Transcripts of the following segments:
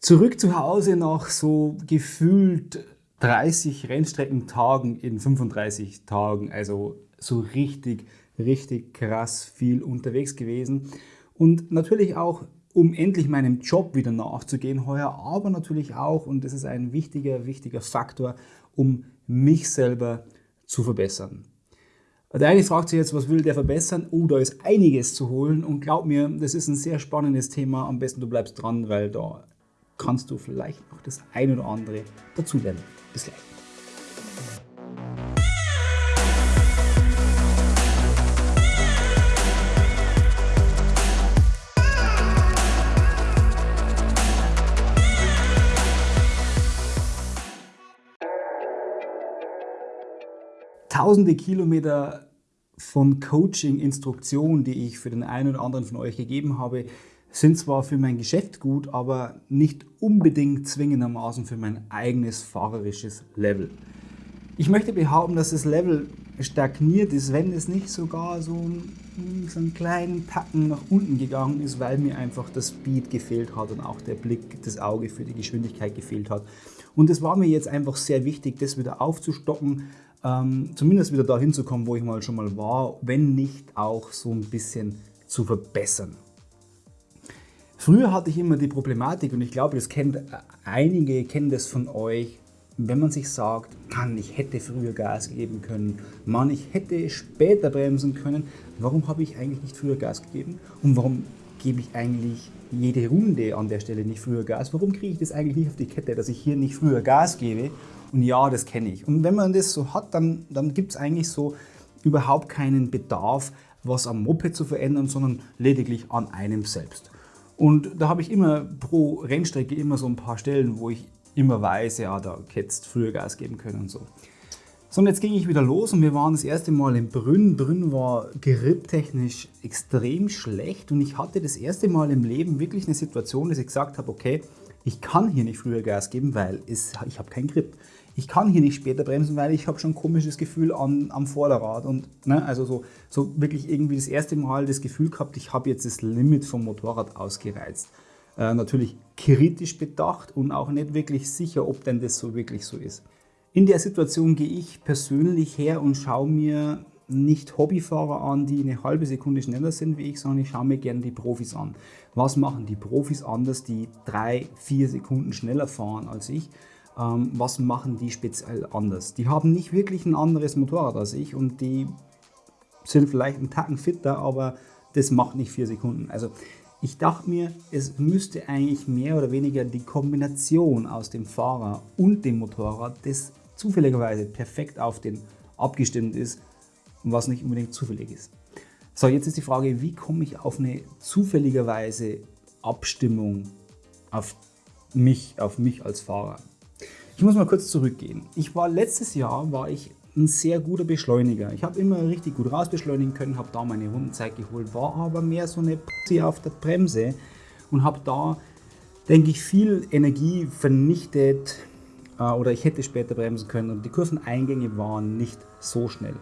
Zurück zu Hause nach so gefühlt 30 Rennstreckentagen in 35 Tagen, also so richtig, richtig krass viel unterwegs gewesen. Und natürlich auch, um endlich meinem Job wieder nachzugehen heuer, aber natürlich auch, und das ist ein wichtiger, wichtiger Faktor, um mich selber zu verbessern. Der eine fragt sich jetzt, was will der verbessern? Oh, da ist einiges zu holen und glaub mir, das ist ein sehr spannendes Thema. Am besten du bleibst dran, weil da kannst du vielleicht noch das ein oder andere dazulernen. Bis gleich. Tausende Kilometer von Coaching-Instruktionen, die ich für den einen oder anderen von euch gegeben habe, sind zwar für mein Geschäft gut, aber nicht unbedingt zwingendermaßen für mein eigenes fahrerisches Level. Ich möchte behaupten, dass das Level stagniert ist, wenn es nicht sogar so, so einen kleinen Tacken nach unten gegangen ist, weil mir einfach das Speed gefehlt hat und auch der Blick, das Auge für die Geschwindigkeit gefehlt hat. Und es war mir jetzt einfach sehr wichtig, das wieder aufzustocken, ähm, zumindest wieder dahin zu kommen, wo ich mal schon mal war, wenn nicht auch so ein bisschen zu verbessern. Früher hatte ich immer die Problematik, und ich glaube, das kennt äh, einige, kennen das von euch, wenn man sich sagt, Mann, ich hätte früher Gas geben können, Mann, ich hätte später bremsen können, warum habe ich eigentlich nicht früher Gas gegeben und warum gebe ich eigentlich jede Runde an der Stelle nicht früher Gas? Warum kriege ich das eigentlich nicht auf die Kette, dass ich hier nicht früher Gas gebe? Und ja, das kenne ich. Und wenn man das so hat, dann, dann gibt es eigentlich so überhaupt keinen Bedarf, was am Moped zu verändern, sondern lediglich an einem selbst. Und da habe ich immer pro Rennstrecke immer so ein paar Stellen, wo ich immer weiß, ja, da hättest früher Gas geben können und so. So, und jetzt ging ich wieder los und wir waren das erste Mal in Brünn. Brünn war geripptechnisch extrem schlecht und ich hatte das erste Mal im Leben wirklich eine Situation, dass ich gesagt habe, okay, ich kann hier nicht früher Gas geben, weil es, ich habe keinen Grip ich kann hier nicht später bremsen, weil ich habe schon ein komisches Gefühl an, am Vorderrad. Und ne, also so, so wirklich irgendwie das erste Mal das Gefühl gehabt, ich habe jetzt das Limit vom Motorrad ausgereizt. Äh, natürlich kritisch bedacht und auch nicht wirklich sicher, ob denn das so wirklich so ist. In der Situation gehe ich persönlich her und schaue mir nicht Hobbyfahrer an, die eine halbe Sekunde schneller sind wie ich, sondern ich schaue mir gerne die Profis an. Was machen die Profis anders, die drei, vier Sekunden schneller fahren als ich? Ähm, was machen die speziell anders? Die haben nicht wirklich ein anderes Motorrad als ich und die sind vielleicht einen Tacken fitter, aber das macht nicht vier Sekunden. Also ich dachte mir, es müsste eigentlich mehr oder weniger die Kombination aus dem Fahrer und dem Motorrad, das zufälligerweise perfekt auf den abgestimmt ist, was nicht unbedingt zufällig ist. So, jetzt ist die Frage, wie komme ich auf eine zufälligerweise Abstimmung auf mich, auf mich als Fahrer? Ich muss mal kurz zurückgehen. Ich war letztes Jahr war ich ein sehr guter Beschleuniger. Ich habe immer richtig gut rausbeschleunigen können, habe da meine Rundenzeit geholt, war aber mehr so eine Pussy auf der Bremse und habe da, denke ich, viel Energie vernichtet äh, oder ich hätte später bremsen können und die Kurveneingänge waren nicht so schnell.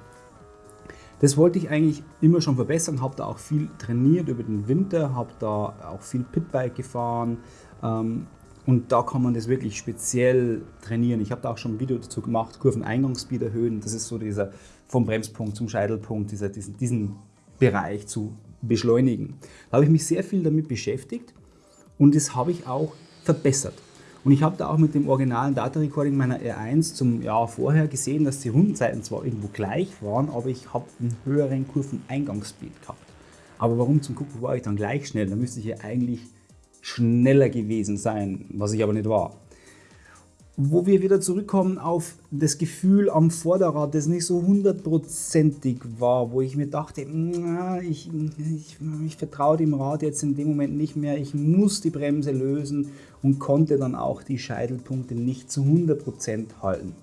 Das wollte ich eigentlich immer schon verbessern, habe da auch viel trainiert über den Winter, habe da auch viel Pitbike gefahren, ähm, und da kann man das wirklich speziell trainieren. Ich habe da auch schon ein Video dazu gemacht, Kurveneingangsspeed erhöhen. Das ist so dieser vom Bremspunkt zum Scheitelpunkt, dieser, diesen, diesen Bereich zu beschleunigen. Da habe ich mich sehr viel damit beschäftigt und das habe ich auch verbessert. Und ich habe da auch mit dem originalen Data Recording meiner R1 zum Jahr vorher gesehen, dass die Rundenzeiten zwar irgendwo gleich waren, aber ich habe einen höheren Kurveneingangsspeed gehabt. Aber warum zum Gucken war ich dann gleich schnell? Da müsste ich ja eigentlich schneller gewesen sein, was ich aber nicht war. Wo wir wieder zurückkommen auf das Gefühl am Vorderrad, das nicht so hundertprozentig war, wo ich mir dachte, ich, ich, ich vertraue dem Rad jetzt in dem Moment nicht mehr, ich muss die Bremse lösen und konnte dann auch die Scheitelpunkte nicht zu 100% halten.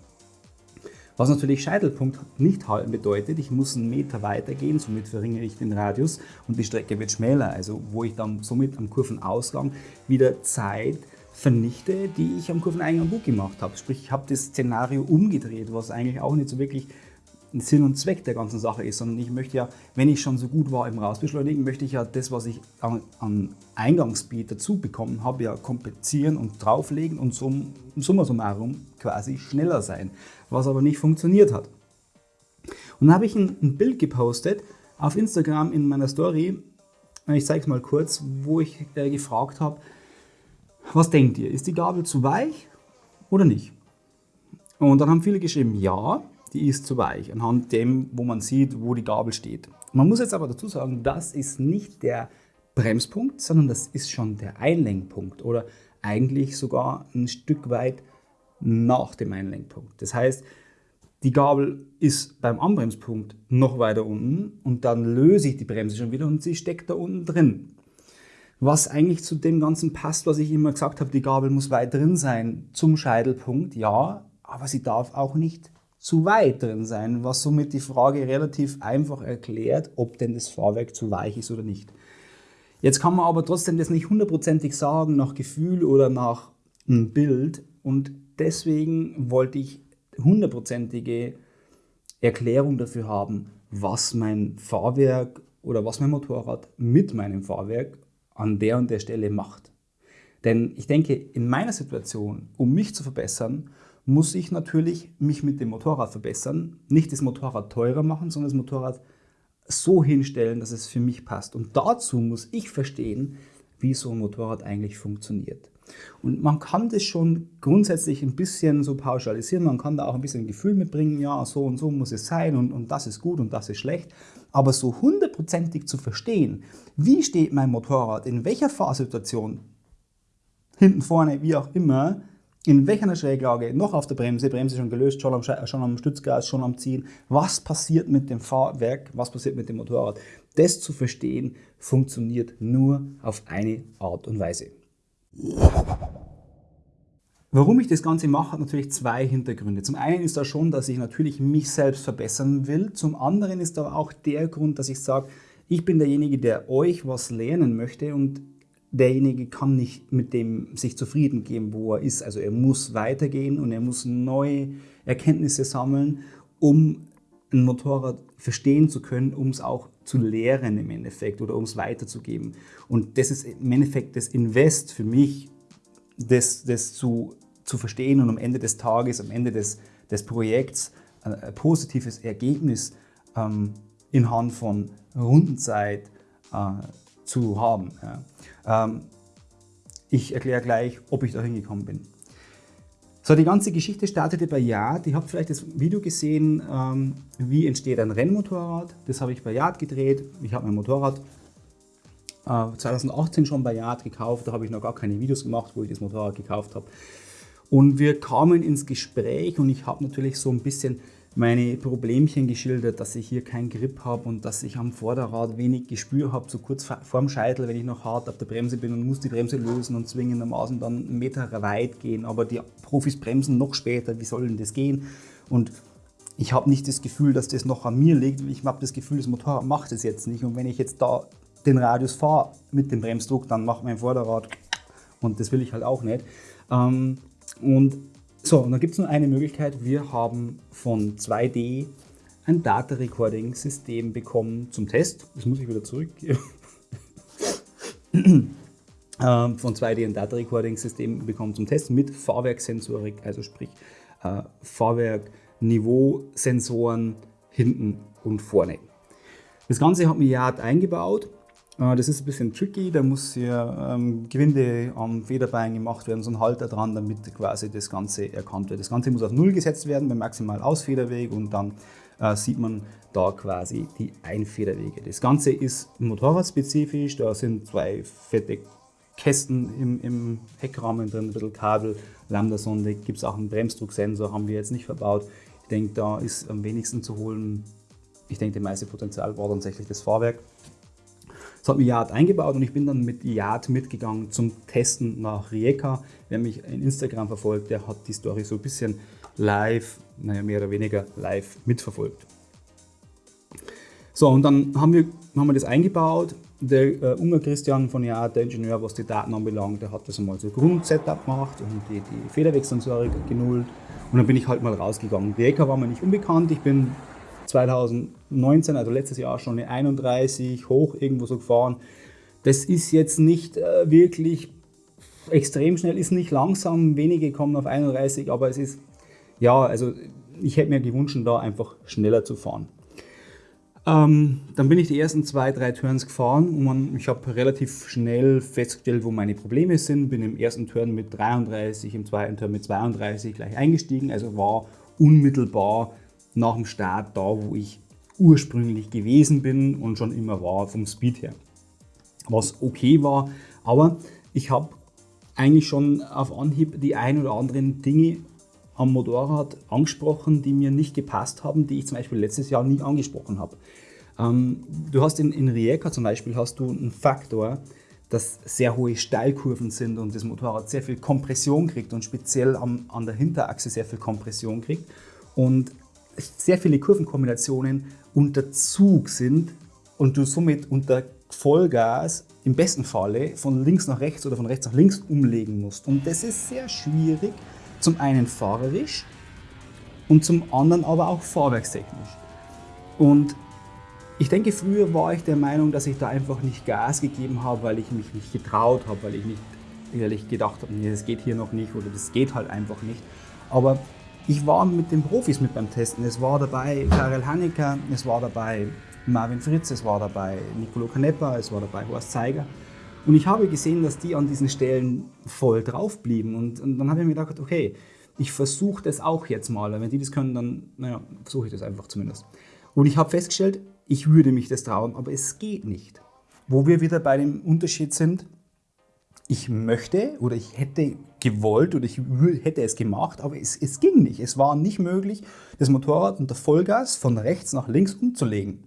Was natürlich Scheitelpunkt nicht halten bedeutet, ich muss einen Meter weiter gehen, somit verringere ich den Radius und die Strecke wird schmäler, also wo ich dann somit am Kurvenausgang wieder Zeit vernichte, die ich am Kurveneingang gut gemacht habe. Sprich, ich habe das Szenario umgedreht, was eigentlich auch nicht so wirklich Sinn und Zweck der ganzen Sache ist, sondern ich möchte ja, wenn ich schon so gut war im Rausbeschleunigen, möchte ich ja das, was ich an, an Eingangsbeat dazu bekommen habe, ja kompensieren und drauflegen und sum, summa summarum quasi schneller sein, was aber nicht funktioniert hat. Und dann habe ich ein, ein Bild gepostet auf Instagram in meiner Story, ich zeige es mal kurz, wo ich äh, gefragt habe, was denkt ihr, ist die Gabel zu weich oder nicht? Und dann haben viele geschrieben, ja, die ist zu weich, anhand dem, wo man sieht, wo die Gabel steht. Man muss jetzt aber dazu sagen, das ist nicht der Bremspunkt, sondern das ist schon der Einlenkpunkt oder eigentlich sogar ein Stück weit nach dem Einlenkpunkt. Das heißt, die Gabel ist beim Anbremspunkt noch weiter unten und dann löse ich die Bremse schon wieder und sie steckt da unten drin. Was eigentlich zu dem Ganzen passt, was ich immer gesagt habe, die Gabel muss weit drin sein zum Scheitelpunkt, ja, aber sie darf auch nicht zu weit drin sein, was somit die Frage relativ einfach erklärt, ob denn das Fahrwerk zu weich ist oder nicht. Jetzt kann man aber trotzdem das nicht hundertprozentig sagen nach Gefühl oder nach einem Bild und deswegen wollte ich hundertprozentige Erklärung dafür haben, was mein Fahrwerk oder was mein Motorrad mit meinem Fahrwerk an der und der Stelle macht. Denn ich denke, in meiner Situation, um mich zu verbessern, muss ich natürlich mich mit dem Motorrad verbessern. Nicht das Motorrad teurer machen, sondern das Motorrad so hinstellen, dass es für mich passt. Und dazu muss ich verstehen, wie so ein Motorrad eigentlich funktioniert. Und man kann das schon grundsätzlich ein bisschen so pauschalisieren, man kann da auch ein bisschen Gefühl mitbringen, ja, so und so muss es sein und, und das ist gut und das ist schlecht. Aber so hundertprozentig zu verstehen, wie steht mein Motorrad, in welcher Fahrsituation, hinten, vorne, wie auch immer, in welcher Schräglage, noch auf der Bremse, Bremse schon gelöst, schon am, schon am Stützgas, schon am Ziehen, was passiert mit dem Fahrwerk, was passiert mit dem Motorrad. Das zu verstehen, funktioniert nur auf eine Art und Weise. Warum ich das Ganze mache, hat natürlich zwei Hintergründe. Zum einen ist da schon, dass ich natürlich mich selbst verbessern will. Zum anderen ist aber auch der Grund, dass ich sage, ich bin derjenige, der euch was lernen möchte und derjenige kann nicht mit dem sich zufrieden geben, wo er ist. Also er muss weitergehen und er muss neue Erkenntnisse sammeln, um ein Motorrad verstehen zu können, um es auch zu lehren im Endeffekt oder um es weiterzugeben. Und das ist im Endeffekt das Invest für mich, das, das zu, zu verstehen und am Ende des Tages, am Ende des, des Projekts ein positives Ergebnis ähm, in Hand von Rundenzeit äh, zu haben. Ja. Ähm, ich erkläre gleich, ob ich da hingekommen bin. So, die ganze Geschichte startete bei Yard. Ihr habt vielleicht das Video gesehen, ähm, wie entsteht ein Rennmotorrad. Das habe ich bei Yard gedreht. Ich habe mein Motorrad äh, 2018 schon bei Yard gekauft. Da habe ich noch gar keine Videos gemacht, wo ich das Motorrad gekauft habe. Und wir kamen ins Gespräch und ich habe natürlich so ein bisschen meine Problemchen geschildert, dass ich hier keinen Grip habe und dass ich am Vorderrad wenig Gespür habe, so kurz vorm Scheitel, wenn ich noch hart auf der Bremse bin und muss die Bremse lösen und zwingendermaßen dann einen Meter weit gehen. Aber die Profis bremsen noch später, wie soll denn das gehen? Und ich habe nicht das Gefühl, dass das noch an mir liegt. Ich habe das Gefühl, das Motorrad macht es jetzt nicht. Und wenn ich jetzt da den Radius fahre mit dem Bremsdruck, dann macht mein Vorderrad und das will ich halt auch nicht. Ähm, und so, und dann gibt es nur eine Möglichkeit. Wir haben von 2D ein Data Recording System bekommen zum Test. Das muss ich wieder zurückgeben. Ähm, von 2D ein Data Recording System bekommen zum Test mit Fahrwerksensorik, also sprich äh, Fahrwerk, Sensoren hinten und vorne. Das Ganze hat mir Yard eingebaut das ist ein bisschen tricky, da muss hier ähm, Gewinde am Federbein gemacht werden, so ein Halter dran, damit quasi das Ganze erkannt wird. Das Ganze muss auf Null gesetzt werden beim maximal Ausfederweg und dann äh, sieht man da quasi die Einfederwege. Das Ganze ist motorradspezifisch, da sind zwei fette Kästen im, im Heckrahmen drin, ein bisschen Kabel, Lambda-Sonde, gibt es auch einen Bremsdrucksensor, haben wir jetzt nicht verbaut. Ich denke, da ist am wenigsten zu holen. Ich denke, das meiste Potenzial war tatsächlich das Fahrwerk. Das hat mir Yard eingebaut und ich bin dann mit Yard mitgegangen zum Testen nach Rijeka. Wer mich in Instagram verfolgt, der hat die Story so ein bisschen live, naja mehr oder weniger live mitverfolgt. So, und dann haben wir, haben wir das eingebaut. Der äh, Unger Christian von Yard, der Ingenieur, was die Daten anbelangt, der hat das einmal so Grundsetup gemacht und die, die Federwegsensorik genullt. Und dann bin ich halt mal rausgegangen. Rijeka war mir nicht unbekannt. Ich bin 2019, also letztes Jahr schon eine 31 hoch irgendwo so gefahren. Das ist jetzt nicht äh, wirklich extrem schnell, ist nicht langsam, wenige kommen auf 31, aber es ist, ja, also ich hätte mir gewünscht, da einfach schneller zu fahren. Ähm, dann bin ich die ersten zwei, drei Turns gefahren und man, ich habe relativ schnell festgestellt, wo meine Probleme sind. Bin im ersten Turn mit 33, im zweiten Turn mit 32 gleich eingestiegen, also war unmittelbar nach dem Start da, wo ich ursprünglich gewesen bin und schon immer war vom Speed her. Was okay war, aber ich habe eigentlich schon auf Anhieb die ein oder anderen Dinge am Motorrad angesprochen, die mir nicht gepasst haben, die ich zum Beispiel letztes Jahr nie angesprochen habe. Ähm, du hast in, in Rijeka zum Beispiel hast du einen Faktor, dass sehr hohe Steilkurven sind und das Motorrad sehr viel Kompression kriegt und speziell am, an der Hinterachse sehr viel Kompression kriegt und sehr viele Kurvenkombinationen unter Zug sind und du somit unter Vollgas im besten Falle von links nach rechts oder von rechts nach links umlegen musst. Und das ist sehr schwierig, zum einen fahrerisch und zum anderen aber auch fahrwerkstechnisch. Und ich denke, früher war ich der Meinung, dass ich da einfach nicht Gas gegeben habe, weil ich mich nicht getraut habe, weil ich nicht ehrlich gedacht habe, nee, das geht hier noch nicht oder das geht halt einfach nicht. Aber ich war mit den Profis mit beim Testen. Es war dabei Karel Hannecker, es war dabei Marvin Fritz, es war dabei Nicolo Canepa, es war dabei Horst Zeiger. Und ich habe gesehen, dass die an diesen Stellen voll drauf blieben. Und, und dann habe ich mir gedacht, okay, ich versuche das auch jetzt mal. Wenn die das können, dann naja, versuche ich das einfach zumindest. Und ich habe festgestellt, ich würde mich das trauen, aber es geht nicht. Wo wir wieder bei dem Unterschied sind, ich möchte oder ich hätte gewollt oder ich hätte es gemacht, aber es, es ging nicht. Es war nicht möglich, das Motorrad unter Vollgas von rechts nach links umzulegen.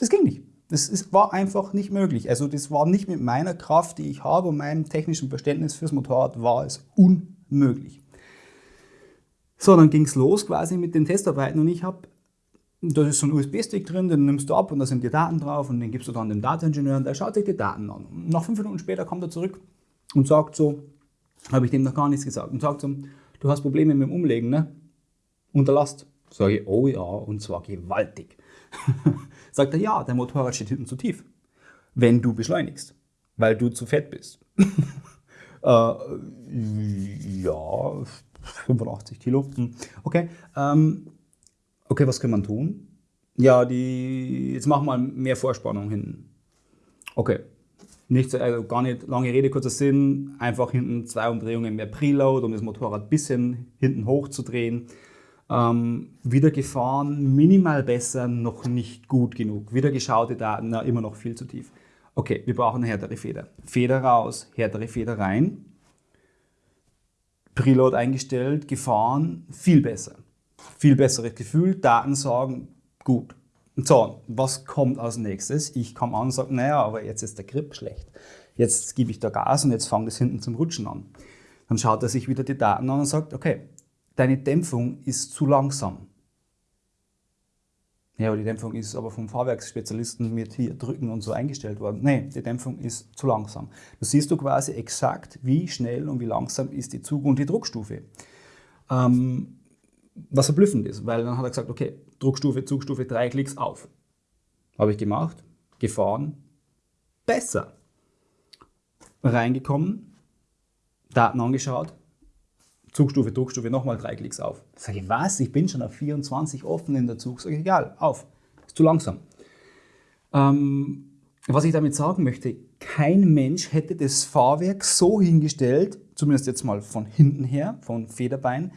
Das ging nicht. Das ist, war einfach nicht möglich. Also das war nicht mit meiner Kraft, die ich habe und meinem technischen Verständnis fürs Motorrad, war es unmöglich. So, dann ging es los quasi mit den Testarbeiten und ich habe, da ist so ein USB-Stick drin, den nimmst du ab und da sind die Daten drauf und den gibst du dann dem Dateningenieur und der schaut sich die Daten an. Und nach fünf Minuten später kommt er zurück und sagt so, habe ich dem noch gar nichts gesagt, und sagt so, du hast Probleme mit dem Umlegen, ne? Unter Last. Sage ich, oh ja, und zwar gewaltig. Sagt er, ja, dein Motorrad steht hinten zu tief, wenn du beschleunigst, weil du zu fett bist. äh, ja, 85 Kilo. Hm. Okay. Ähm, okay, was kann man tun? Ja, die, jetzt machen wir mehr Vorspannung hinten. Okay. Nicht, also gar nicht lange Rede, kurzer Sinn. Einfach hinten zwei Umdrehungen mehr Preload, um das Motorrad ein bisschen hinten hoch zu drehen. Ähm, wieder gefahren, minimal besser, noch nicht gut genug. Wieder geschaute Daten, na, immer noch viel zu tief. Okay, wir brauchen eine härtere Feder. Feder raus, härtere Feder rein. Preload eingestellt, gefahren, viel besser. Viel besseres Gefühl, Daten sagen, gut. So, was kommt als nächstes? Ich komme an und sage, naja, aber jetzt ist der Grip schlecht. Jetzt gebe ich da Gas und jetzt fange das hinten zum Rutschen an. Dann schaut er sich wieder die Daten an und sagt, okay, deine Dämpfung ist zu langsam. Ja, aber die Dämpfung ist aber vom Fahrwerksspezialisten mit hier drücken und so eingestellt worden. Nee, die Dämpfung ist zu langsam. Da siehst du quasi exakt, wie schnell und wie langsam ist die Zug- und die Druckstufe. Ähm, was verblüffend ist, weil dann hat er gesagt, okay, Druckstufe, Zugstufe, drei Klicks auf. Habe ich gemacht, gefahren, besser. Reingekommen, Daten angeschaut, Zugstufe, Druckstufe, nochmal drei Klicks auf. Sage ich, was? Ich bin schon auf 24 offen in der Zug. Sage ich, egal, auf. Ist zu langsam. Ähm, was ich damit sagen möchte, kein Mensch hätte das Fahrwerk so hingestellt, zumindest jetzt mal von hinten her, von Federbein,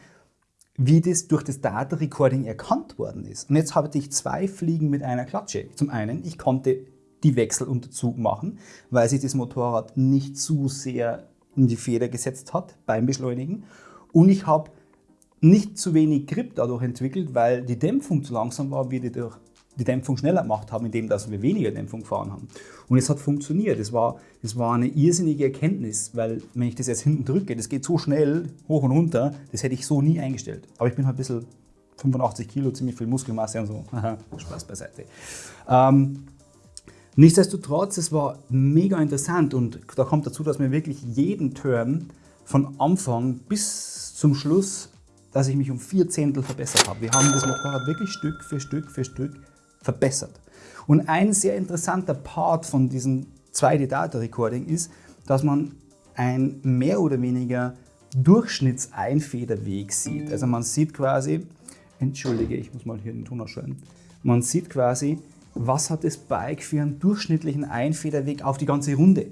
wie das durch das Data Recording erkannt worden ist. Und jetzt habe ich zwei Fliegen mit einer Klatsche. Zum einen, ich konnte die Wechsel unter Zug machen, weil sich das Motorrad nicht zu sehr in die Feder gesetzt hat beim Beschleunigen. Und ich habe nicht zu wenig Grip dadurch entwickelt, weil die Dämpfung zu langsam war, wie die durch die Dämpfung schneller gemacht haben, indem dass wir weniger Dämpfung gefahren haben. Und es hat funktioniert. Es war, es war eine irrsinnige Erkenntnis, weil wenn ich das jetzt hinten drücke, das geht so schnell hoch und runter, das hätte ich so nie eingestellt. Aber ich bin halt ein bisschen 85 Kilo, ziemlich viel Muskelmasse und so. Spaß beiseite. Ähm, nichtsdestotrotz, es war mega interessant und da kommt dazu, dass wir wirklich jeden Turn von Anfang bis zum Schluss dass ich mich um vier Zehntel verbessert habe. Wir haben das Motorrad wirklich Stück für Stück für Stück verbessert. Und ein sehr interessanter Part von diesem 2D-Data-Recording ist, dass man ein mehr oder weniger Durchschnittseinfederweg sieht. Also man sieht quasi, entschuldige, ich muss mal hier den Ton ausschalten, man sieht quasi, was hat das Bike für einen durchschnittlichen Einfederweg auf die ganze Runde.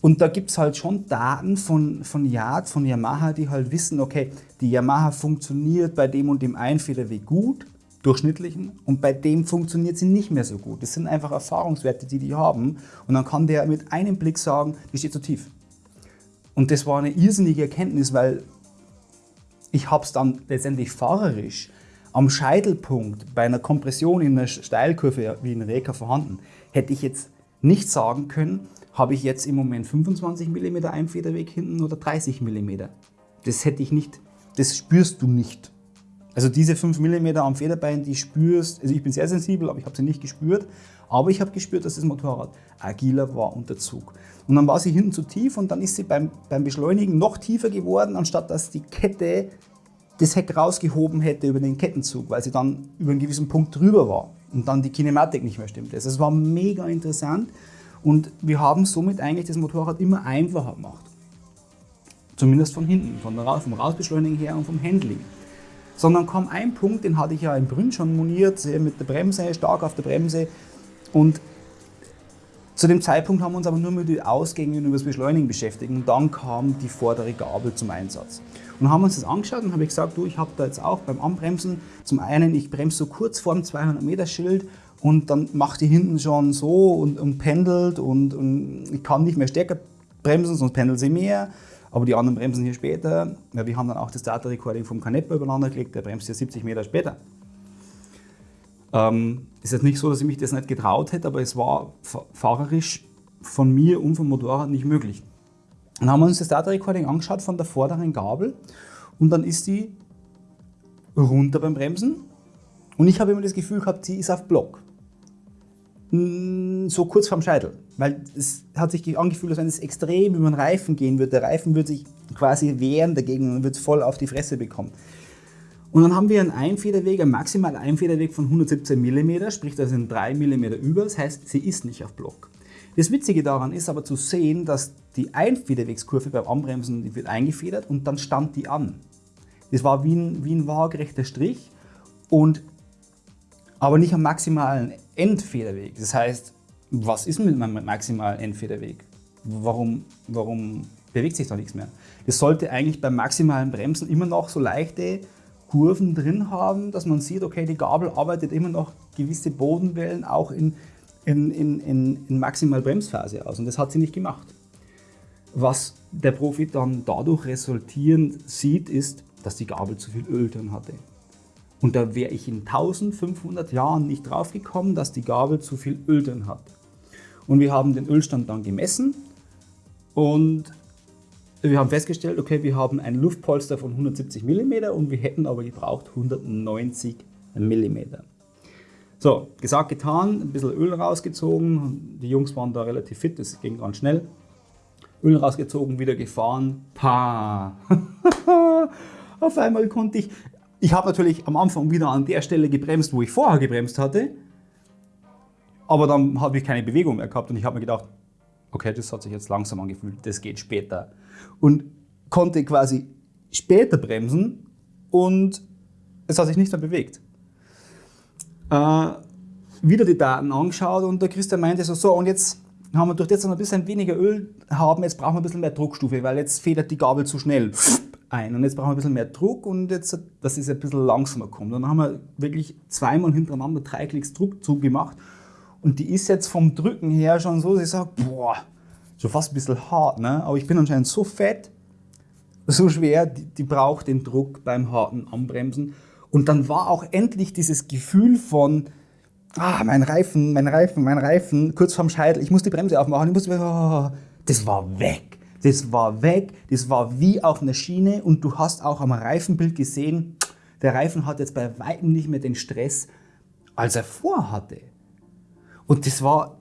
Und da gibt es halt schon Daten von, von Yard, von Yamaha, die halt wissen, okay, die Yamaha funktioniert bei dem und dem Einfederweg gut, durchschnittlichen, und bei dem funktioniert sie nicht mehr so gut. Das sind einfach Erfahrungswerte, die die haben. Und dann kann der mit einem Blick sagen, die steht zu tief. Und das war eine irrsinnige Erkenntnis, weil ich habe es dann letztendlich fahrerisch am Scheitelpunkt bei einer Kompression in einer Steilkurve wie in Reka vorhanden, hätte ich jetzt nicht sagen können, habe ich jetzt im Moment 25 mm Einfederweg hinten oder 30 mm. Das hätte ich nicht, das spürst du nicht. Also diese 5 mm am Federbein, die spürst, also ich bin sehr sensibel, aber ich habe sie nicht gespürt. Aber ich habe gespürt, dass das Motorrad agiler war unter Zug. Und dann war sie hinten zu tief und dann ist sie beim, beim Beschleunigen noch tiefer geworden, anstatt dass die Kette das Heck rausgehoben hätte über den Kettenzug, weil sie dann über einen gewissen Punkt drüber war und dann die Kinematik nicht mehr stimmte. Also es war mega interessant und wir haben somit eigentlich das Motorrad immer einfacher gemacht. Zumindest von hinten, von der, vom Rausbeschleunigen her und vom Handling. Sondern kam ein Punkt, den hatte ich ja im Brünn schon moniert, mit der Bremse, stark auf der Bremse. Und zu dem Zeitpunkt haben wir uns aber nur mit den Ausgängen und über das Beschleunigen beschäftigt. Und dann kam die vordere Gabel zum Einsatz. Und haben uns das angeschaut und habe gesagt, du, ich habe da jetzt auch beim Anbremsen, zum einen, ich bremse so kurz vor dem 200 Meter Schild und dann macht die hinten schon so und, und pendelt und, und, ich kann nicht mehr stärker bremsen, sonst pendelt sie mehr. Aber die anderen bremsen hier später. Ja, wir haben dann auch das Data Recording vom Canepa übereinander gelegt, der bremst hier 70 Meter später. Ähm, ist jetzt nicht so, dass ich mich das nicht getraut hätte, aber es war fahrerisch von mir und vom Motorrad nicht möglich. Dann haben wir uns das Data Recording angeschaut von der vorderen Gabel und dann ist die runter beim Bremsen und ich habe immer das Gefühl gehabt, sie ist auf Block. So kurz vorm Scheitel, weil es hat sich angefühlt, als wenn es extrem über den Reifen gehen würde. Der Reifen würde sich quasi wehren dagegen und wird voll auf die Fresse bekommen. Und dann haben wir einen Einfederweg, einen maximalen Einfederweg von 117 mm, sprich das sind 3 mm über, das heißt, sie ist nicht auf Block. Das Witzige daran ist aber zu sehen, dass die Einfederwegskurve beim Anbremsen die wird eingefedert und dann stand die an. Das war wie ein, wie ein waagerechter Strich, und, aber nicht am maximalen Endfederweg. Das heißt, was ist mit meinem maximalen Endfederweg? Warum, warum bewegt sich da nichts mehr? Das sollte eigentlich beim maximalen Bremsen immer noch so leichte Kurven drin haben, dass man sieht, okay, die Gabel arbeitet immer noch gewisse Bodenwellen auch in in, in, in, in maximal Bremsphase aus und das hat sie nicht gemacht. Was der Profi dann dadurch resultierend sieht, ist, dass die Gabel zu viel Öl drin hatte. Und da wäre ich in 1500 Jahren nicht drauf gekommen, dass die Gabel zu viel Öl drin hat. Und wir haben den Ölstand dann gemessen und wir haben festgestellt, okay, wir haben ein Luftpolster von 170 mm und wir hätten aber gebraucht 190 mm. So, gesagt, getan, ein bisschen Öl rausgezogen. Die Jungs waren da relativ fit, das ging ganz schnell. Öl rausgezogen, wieder gefahren. Pa! Auf einmal konnte ich. Ich habe natürlich am Anfang wieder an der Stelle gebremst, wo ich vorher gebremst hatte. Aber dann habe ich keine Bewegung mehr gehabt und ich habe mir gedacht, okay, das hat sich jetzt langsam angefühlt, das geht später. Und konnte quasi später bremsen und es hat sich nicht mehr bewegt äh, wieder die Daten angeschaut und der Christian meinte so, so und jetzt haben wir durch das noch ein bisschen weniger Öl haben, jetzt brauchen wir ein bisschen mehr Druckstufe, weil jetzt federt die Gabel zu schnell ein und jetzt brauchen wir ein bisschen mehr Druck und jetzt, dass es ein bisschen langsamer kommt. Und dann haben wir wirklich zweimal hintereinander drei Klicks Druck zugemacht und die ist jetzt vom Drücken her schon so, ich sage, boah, schon fast ein bisschen hart, ne? aber ich bin anscheinend so fett, so schwer, die, die braucht den Druck beim harten Anbremsen und dann war auch endlich dieses Gefühl von, ah, mein Reifen, mein Reifen, mein Reifen, kurz vorm Scheitel, ich muss die Bremse aufmachen, ich muss, oh, das war weg. Das war weg, das war wie auf einer Schiene und du hast auch am Reifenbild gesehen, der Reifen hat jetzt bei weitem nicht mehr den Stress, als er vorhatte. Und das war,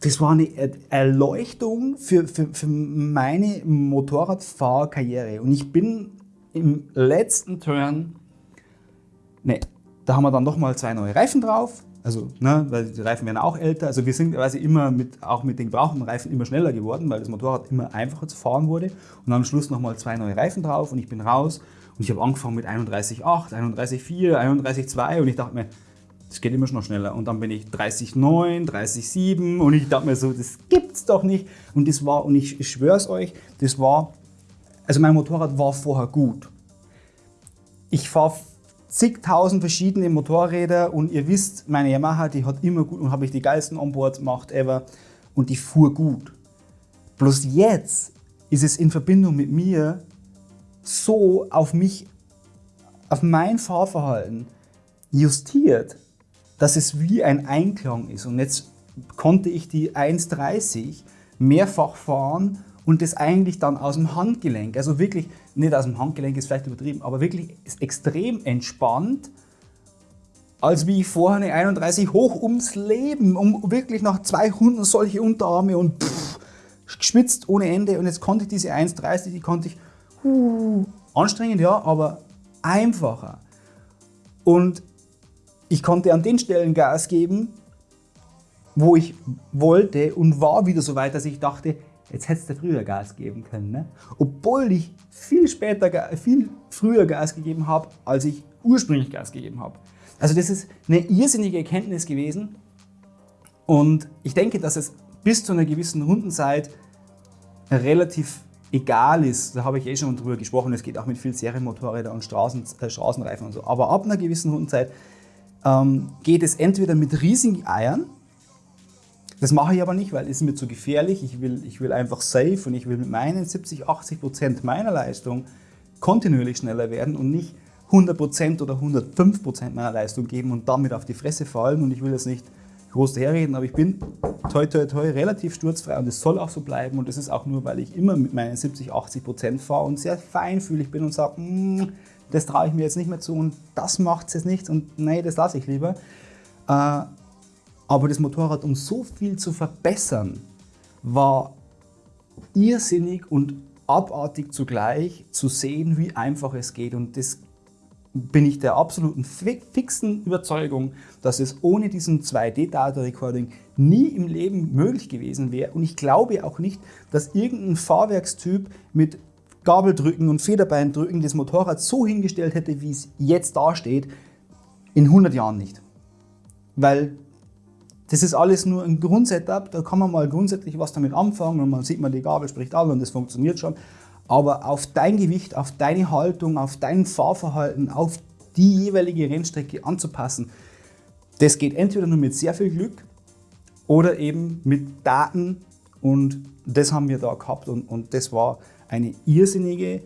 das war eine Erleuchtung für, für, für meine Motorradfahrkarriere. Und ich bin im letzten Turn, ne, da haben wir dann nochmal zwei neue Reifen drauf. Also, ne, weil die Reifen werden auch älter. Also wir sind quasi immer mit, auch mit den gebrauchten Reifen immer schneller geworden, weil das Motorrad immer einfacher zu fahren wurde. Und am Schluss nochmal zwei neue Reifen drauf und ich bin raus. Und ich habe angefangen mit 31,8, 31,4, 31,2 und ich dachte mir, das geht immer schon noch schneller. Und dann bin ich 30,9, 30,7 und ich dachte mir so, das gibt's doch nicht. Und das war, und ich, schwöre euch, das war, also mein Motorrad war vorher gut. Ich fahre zigtausend verschiedene Motorräder und ihr wisst, meine Yamaha, die hat immer gut und habe ich die geilsten Onboards gemacht ever und die fuhr gut. Bloß jetzt ist es in Verbindung mit mir so auf mich, auf mein Fahrverhalten justiert, dass es wie ein Einklang ist. Und jetzt konnte ich die 1,30 mehrfach fahren und das eigentlich dann aus dem Handgelenk, also wirklich, nicht aus dem Handgelenk ist vielleicht übertrieben, aber wirklich extrem entspannt, als wie ich vorher eine 31 hoch ums Leben, um wirklich nach 200 solche Unterarme und pff, geschwitzt ohne Ende und jetzt konnte ich diese 1,30, die konnte ich, uh, anstrengend ja, aber einfacher. Und ich konnte an den Stellen Gas geben, wo ich wollte und war wieder so weit, dass ich dachte, Jetzt hättest du früher Gas geben können. Ne? Obwohl ich viel später, viel früher Gas gegeben habe, als ich ursprünglich Gas gegeben habe. Also das ist eine irrsinnige Erkenntnis gewesen. Und ich denke, dass es bis zu einer gewissen Rundenzeit relativ egal ist, da habe ich eh schon drüber gesprochen, es geht auch mit viel Serienmotorrädern und Straßen, äh, Straßenreifen und so, aber ab einer gewissen Rundenzeit ähm, geht es entweder mit riesigen Eiern, das mache ich aber nicht, weil es ist mir zu gefährlich. Ich will, ich will einfach safe und ich will mit meinen 70, 80 Prozent meiner Leistung kontinuierlich schneller werden und nicht 100 Prozent oder 105 Prozent meiner Leistung geben und damit auf die Fresse fallen. Und ich will jetzt nicht groß daherreden, aber ich bin toi toi toi relativ sturzfrei und es soll auch so bleiben. Und das ist auch nur, weil ich immer mit meinen 70, 80 Prozent fahre und sehr feinfühlig bin und sage, mm, das traue ich mir jetzt nicht mehr zu und das macht es jetzt nicht und nee, das lasse ich lieber. Äh, aber das Motorrad, um so viel zu verbessern, war irrsinnig und abartig zugleich zu sehen, wie einfach es geht. Und das bin ich der absoluten fixen Überzeugung, dass es ohne diesen 2D-Data-Recording nie im Leben möglich gewesen wäre. Und ich glaube auch nicht, dass irgendein Fahrwerkstyp mit Gabeldrücken und Federbeindrücken das Motorrad so hingestellt hätte, wie es jetzt dasteht, in 100 Jahren nicht. Weil das ist alles nur ein Grundsetup, da kann man mal grundsätzlich was damit anfangen und man sieht man, die Gabel spricht an und das funktioniert schon. Aber auf dein Gewicht, auf deine Haltung, auf dein Fahrverhalten, auf die jeweilige Rennstrecke anzupassen, das geht entweder nur mit sehr viel Glück oder eben mit Daten und das haben wir da gehabt und, und das war eine irrsinnige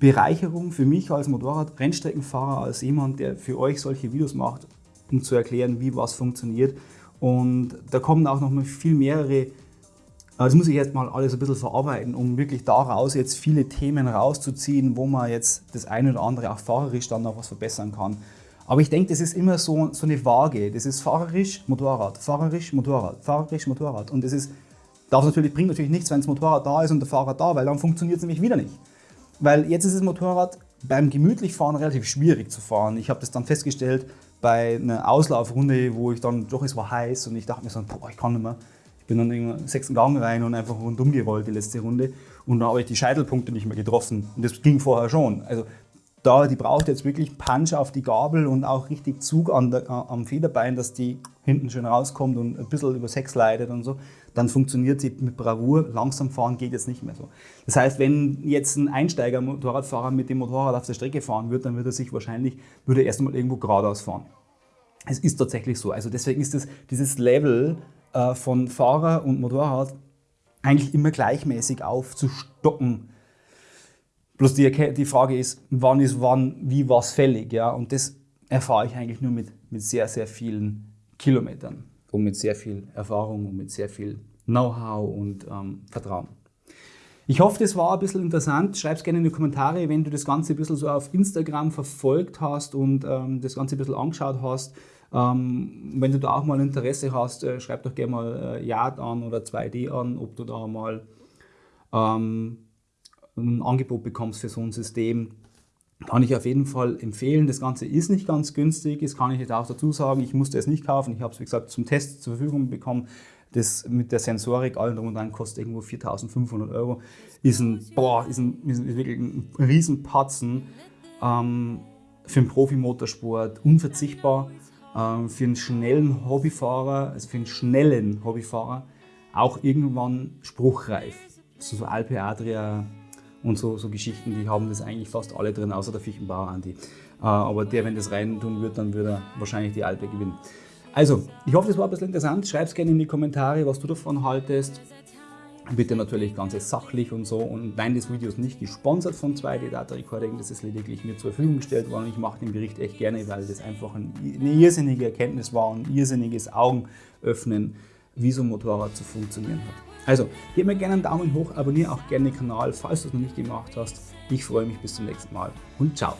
Bereicherung für mich als Motorrad-Rennstreckenfahrer, als jemand, der für euch solche Videos macht, um zu erklären, wie was funktioniert. Und da kommen auch noch mal viel mehrere, das muss ich jetzt mal alles ein bisschen verarbeiten, um wirklich daraus jetzt viele Themen rauszuziehen, wo man jetzt das eine oder andere auch fahrerisch dann noch was verbessern kann. Aber ich denke, das ist immer so, so eine Waage. Das ist fahrerisch, Motorrad, fahrerisch, Motorrad, fahrerisch, Motorrad. Und das ist, darf natürlich, bringt natürlich nichts, wenn das Motorrad da ist und der Fahrer da, weil dann funktioniert es nämlich wieder nicht. Weil jetzt ist das Motorrad beim gemütlich fahren relativ schwierig zu fahren. Ich habe das dann festgestellt, bei einer Auslaufrunde, wo ich dann, doch es war heiß und ich dachte mir so, boah, ich kann nicht mehr. Ich bin dann den sechsten Gang rein und einfach rundum gerollt die letzte Runde und da habe ich die Scheitelpunkte nicht mehr getroffen und das ging vorher schon. Also da, die braucht jetzt wirklich Punch auf die Gabel und auch richtig Zug der, am Federbein, dass die hinten schön rauskommt und ein bisschen über Sex leidet und so. Dann funktioniert sie mit Bravour. Langsam fahren geht jetzt nicht mehr so. Das heißt, wenn jetzt ein Einsteiger-Motorradfahrer mit dem Motorrad auf der Strecke fahren würde, dann würde er sich wahrscheinlich, würde er erst einmal irgendwo geradeaus fahren. Es ist tatsächlich so. Also deswegen ist das, dieses Level äh, von Fahrer und Motorrad eigentlich immer gleichmäßig aufzustocken Bloß die, die Frage ist, wann ist wann, wie was fällig. Ja? Und das erfahre ich eigentlich nur mit, mit sehr, sehr vielen Kilometern und mit sehr viel Erfahrung und mit sehr viel Know-how und ähm, Vertrauen. Ich hoffe, das war ein bisschen interessant. Schreib es gerne in die Kommentare, wenn du das Ganze ein bisschen so auf Instagram verfolgt hast und ähm, das Ganze ein bisschen angeschaut hast. Ähm, wenn du da auch mal Interesse hast, äh, schreib doch gerne mal äh, Yard an oder 2D an, ob du da mal ähm, ein Angebot bekommst für so ein System. kann ich auf jeden Fall empfehlen. Das Ganze ist nicht ganz günstig, das kann ich jetzt auch dazu sagen. Ich musste es nicht kaufen, ich habe es wie gesagt zum Test zur Verfügung bekommen. Das mit der Sensorik, allem drum und dran, kostet irgendwo 4.500 Euro. Ist ein, boah, ist, ein, ist wirklich ein Riesenpatzen. Ähm, für den Profi-Motorsport unverzichtbar. Ähm, für einen schnellen Hobbyfahrer, also für einen schnellen Hobbyfahrer, auch irgendwann spruchreif. So, so Alpe Adria und so, so Geschichten, die haben das eigentlich fast alle drin, außer der Fichtenbauer Andi. Äh, aber der, wenn das rein tun wird, dann würde er wahrscheinlich die Alpe gewinnen. Also, ich hoffe, das war ein bisschen interessant. Schreib es gerne in die Kommentare, was du davon haltest. Bitte natürlich ganz sachlich und so. Und nein, das Video ist nicht gesponsert von 2D Data Recording, das ist lediglich mir zur Verfügung gestellt worden. Ich mache den Bericht echt gerne, weil das einfach eine irrsinnige Erkenntnis war und ein irrsinniges Augenöffnen, wie so ein Motorrad zu funktionieren hat. Also, gib mir gerne einen Daumen hoch, abonniere auch gerne den Kanal, falls du es noch nicht gemacht hast. Ich freue mich bis zum nächsten Mal und ciao.